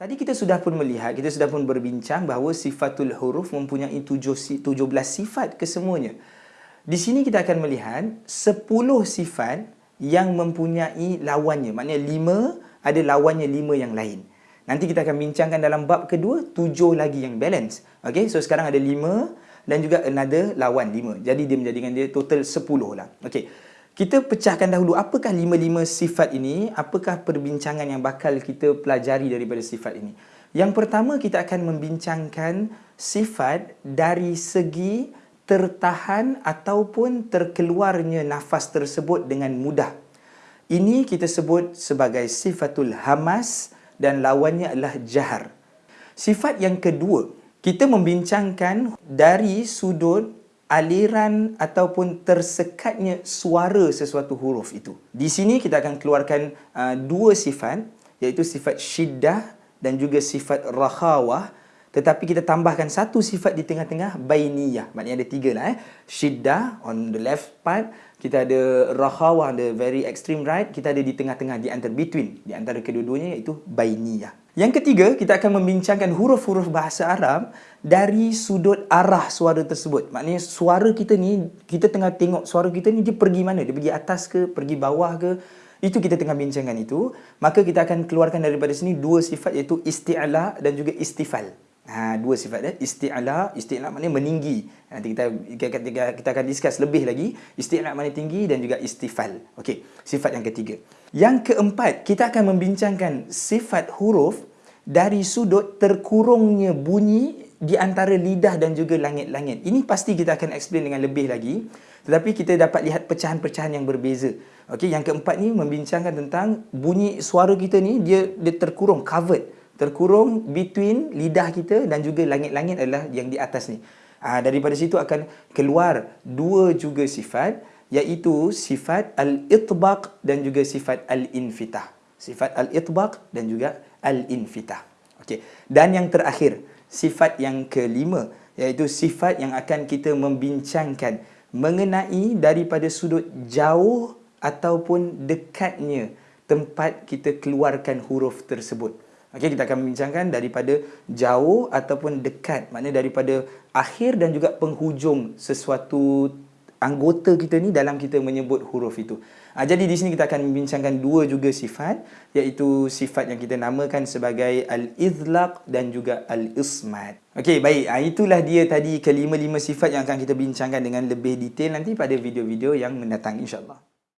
Tadi kita sudah pun melihat, kita sudah pun berbincang bahawa sifatul huruf mempunyai tujuh, tujuh belas sifat kesemuanya. Di sini kita akan melihat sepuluh sifat yang mempunyai lawannya. Maknanya lima ada lawannya lima yang lain. Nanti kita akan bincangkan dalam bab kedua, tujuh lagi yang balance. Okay, so sekarang ada lima dan juga another lawan lima. Jadi dia menjadikan dia total sepuluh lah. Okay. Kita pecahkan dahulu apakah lima-lima sifat ini, apakah perbincangan yang bakal kita pelajari daripada sifat ini. Yang pertama kita akan membincangkan sifat dari segi tertahan ataupun terkeluarnya nafas tersebut dengan mudah. Ini kita sebut sebagai sifatul hamas dan lawannya adalah jahar. Sifat yang kedua, kita membincangkan dari sudut aliran ataupun tersekatnya suara sesuatu huruf itu. Di sini kita akan keluarkan uh, dua sifat iaitu sifat syiddah dan juga sifat rakhawah tetapi kita tambahkan satu sifat di tengah-tengah bainiyah. Maknanya ada tiga lah eh. Syiddah on the left part. Kita ada rakhawah on the very extreme right. Kita ada di tengah-tengah, di antara between. Di antara kedua-duanya iaitu bainiyah. Yang ketiga, kita akan membincangkan huruf-huruf bahasa Arab dari sudut arah suara tersebut. Maknanya suara kita ni, kita tengah tengok suara kita ni dia pergi mana? Dia pergi atas ke? Pergi bawah ke? Itu kita tengah bincangkan itu. Maka kita akan keluarkan daripada sini dua sifat iaitu isti'ala dan juga istifal. Ha, dua sifat dia. Isti'ala, isti'ala maknanya meninggi. Nanti kita, kita, kita akan discuss lebih lagi. Isti'ala maknanya tinggi dan juga istifal. Okey, sifat yang ketiga. Yang keempat, kita akan membincangkan sifat huruf dari sudut terkurungnya bunyi di antara lidah dan juga langit-langit. Ini pasti kita akan explain dengan lebih lagi. Tetapi kita dapat lihat pecahan-pecahan yang berbeza. Okey, yang keempat ni membincangkan tentang bunyi suara kita ni dia dia terkurung, covered terkurung between lidah kita dan juga langit-langit adalah yang di atas ni. Ha, daripada situ akan keluar dua juga sifat iaitu sifat al-itbaq dan juga sifat al-infitah. Sifat al-itbaq dan juga al-infitah. Okey. Dan yang terakhir, sifat yang kelima iaitu sifat yang akan kita membincangkan mengenai daripada sudut jauh ataupun dekatnya tempat kita keluarkan huruf tersebut. Okey, kita akan membincangkan daripada jauh ataupun dekat. Maknanya daripada akhir dan juga penghujung sesuatu anggota kita ni dalam kita menyebut huruf itu. Ha, jadi di sini kita akan membincangkan dua juga sifat iaitu sifat yang kita namakan sebagai al-izlaq dan juga al-ismat. Okey, baik. Ha, itulah dia tadi kelima-lima sifat yang akan kita bincangkan dengan lebih detail nanti pada video-video yang mendatang insya-Allah.